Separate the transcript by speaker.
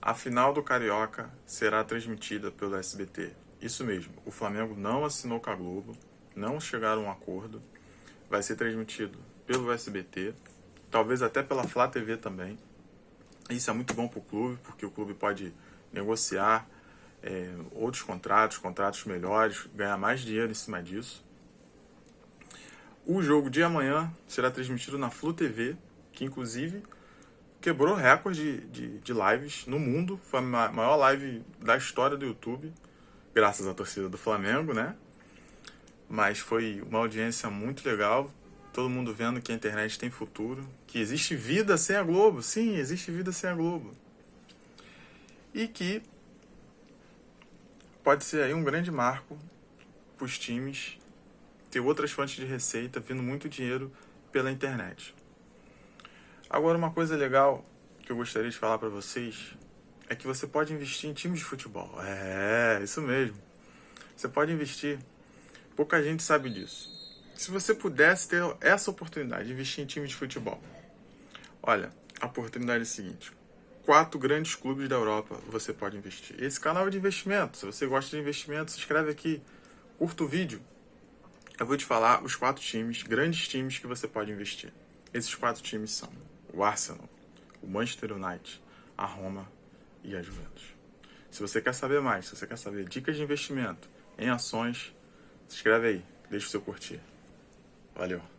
Speaker 1: A final do Carioca será transmitida pelo SBT. Isso mesmo, o Flamengo não assinou com a Globo, não chegaram a um acordo. Vai ser transmitido pelo SBT, talvez até pela Flá TV também. Isso é muito bom para o clube, porque o clube pode negociar é, outros contratos, contratos melhores, ganhar mais dinheiro em cima disso. O jogo de amanhã será transmitido na Flu TV, que inclusive quebrou recorde de, de, de lives no mundo. Foi a maior live da história do YouTube, graças à torcida do Flamengo, né? Mas foi uma audiência muito legal. Todo mundo vendo que a internet tem futuro, que existe vida sem a Globo. Sim, existe vida sem a Globo. E que pode ser aí um grande marco para os times ter outras fontes de receita, vindo muito dinheiro pela internet. Agora, uma coisa legal que eu gostaria de falar para vocês é que você pode investir em times de futebol. É, isso mesmo. Você pode investir. Pouca gente sabe disso. Se você pudesse ter essa oportunidade de investir em time de futebol, olha, a oportunidade é a seguinte: quatro grandes clubes da Europa você pode investir. Esse canal é de investimento. Se você gosta de investimento, se inscreve aqui, curta o vídeo, eu vou te falar os quatro times, grandes times que você pode investir. Esses quatro times são o Arsenal, o Manchester United, a Roma e a Juventus. Se você quer saber mais, se você quer saber dicas de investimento em ações, se inscreve aí, deixa o seu curtir. Valeu!